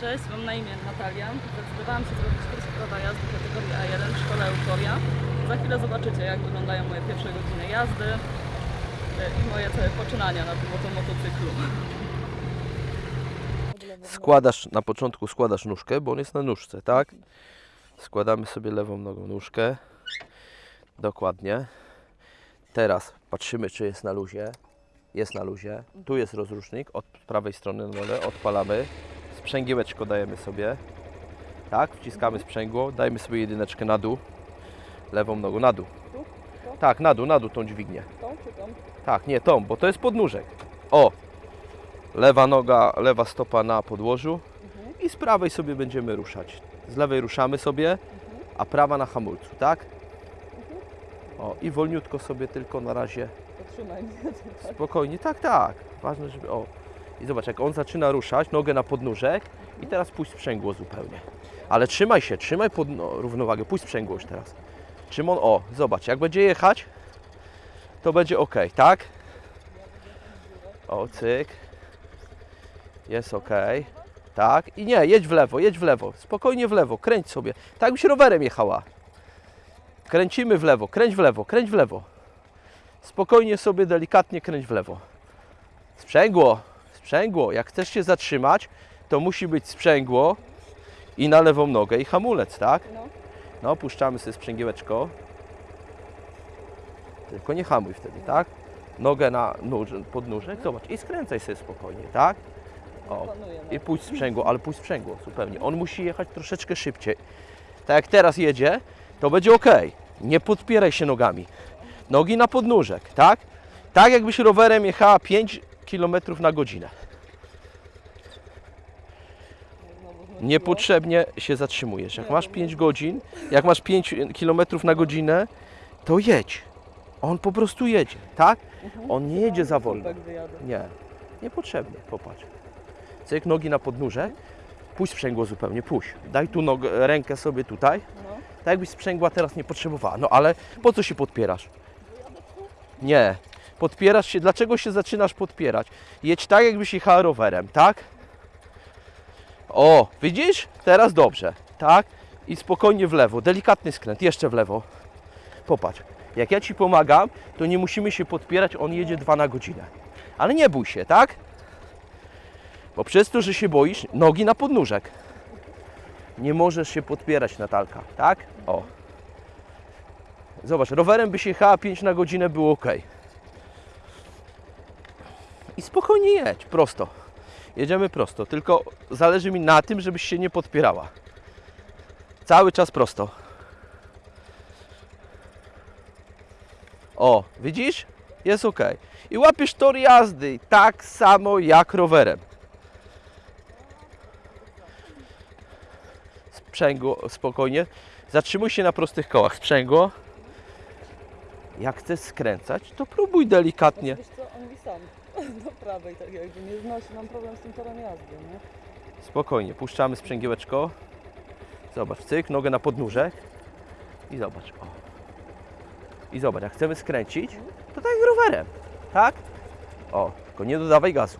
Cześć, mam na imię Natalia. Zdecydowałam się zrobić kurs prawa jazdy kategorii A1 w szkole Euforia. Za chwilę zobaczycie, jak wyglądają moje pierwsze godziny jazdy y, i moje całe poczynania na tym oto motocyklu. Składasz, na początku składasz nóżkę, bo on jest na nóżce, tak? Składamy sobie lewą nogą nóżkę. Dokładnie. Teraz patrzymy, czy jest na luzie. Jest na luzie. Tu jest rozrusznik od prawej strony na. Odpalamy. Sprzęgiełeczko dajemy sobie. Tak, wciskamy sprzęgło. Dajmy sobie jedyneczkę na dół. Lewą nogą na dół. Tak, na dół, na dół tą dźwignię. Tą czy tą? Tak, nie tą, bo to jest podnóżek. O! Lewa noga, lewa stopa na podłożu Mhm. i z prawej sobie będziemy ruszać. Z lewej ruszamy sobie, a prawa na hamulcu, tak? O, i wolniutko sobie tylko na razie spokojnie. Tak, tak. Ważne, żeby. O. I zobacz, jak on zaczyna ruszać, nogę na podnóżek i teraz puść sprzęgło zupełnie. Ale trzymaj się, trzymaj pod, no, równowagę, puść sprzęgło już teraz. Szymon, o, zobacz, jak będzie jechać, to będzie ok, tak? O, cyk. Jest ok. Tak. I nie, jedź w lewo, jedź w lewo. Spokojnie w lewo, kręć sobie. Tak jakbyś rowerem jechała. Kręcimy w lewo, kręć w lewo, kręć w lewo. Spokojnie sobie, delikatnie kręć w lewo. Sprzęgło, sprzęgło. Jak chcesz się zatrzymać, to musi być sprzęgło i na lewą nogę i hamulec, tak? No. No, puszczamy sobie sprzęgiełeczko. Tylko nie hamuj wtedy, tak? Nogę na nóż, podnóżek, zobacz i skręcaj sobie spokojnie, tak? O, i puść sprzęgło, ale puść sprzęgło zupełnie. On musi jechać troszeczkę szybciej. Tak jak teraz jedzie, to będzie ok. Nie podpieraj się nogami. Nogi na podnóżek, tak? Tak jakbyś rowerem jechała 5 km na godzinę. Niepotrzebnie się zatrzymujesz. Jak masz 5 godzin, jak masz 5 km na godzinę, to jedź. On po prostu jedzie, tak? On nie jedzie za wolno. Nie, niepotrzebnie, popatrz. Cyk, nogi na podnóżek, puść sprzęgło zupełnie, puść. Daj tu nogę, rękę sobie tutaj, tak jakbyś sprzęgła teraz nie potrzebowała. No ale po co się podpierasz? Nie, podpierasz się, dlaczego się zaczynasz podpierać? Jedź tak, jakbyś jechała rowerem, tak? O, widzisz? Teraz dobrze, tak? I spokojnie w lewo, delikatny skręt, jeszcze w lewo. Popatrz, jak ja Ci pomagam, to nie musimy się podpierać, on jedzie dwa na godzinę. Ale nie bój się, tak? Bo przez to, że się boisz, nogi na podnóżek. Nie możesz się podpierać, Natalka, tak? O. Zobacz, rowerem byś jechała 5 na godzinę, było ok. I spokojnie jedź, prosto. Jedziemy prosto, tylko zależy mi na tym, żebyś się nie podpierała. Cały czas prosto. O, widzisz? Jest ok. I łapiesz tor jazdy tak samo jak rowerem. Sprzęgło, spokojnie. Zatrzymuj się na prostych kołach. Sprzęgło. Jak chcesz skręcać, to próbuj delikatnie. Wiesz co, on mi sam do prawej tak jakby nie znosi, mam problem z tym torem jazdy, nie? Spokojnie, puszczamy sprzęgiełeczko. Zobacz, cyk, nogę na podnóżek. I zobacz, o. I zobacz, jak chcemy skręcić, to tak rowerem, tak? O, tylko nie dodawaj gazu.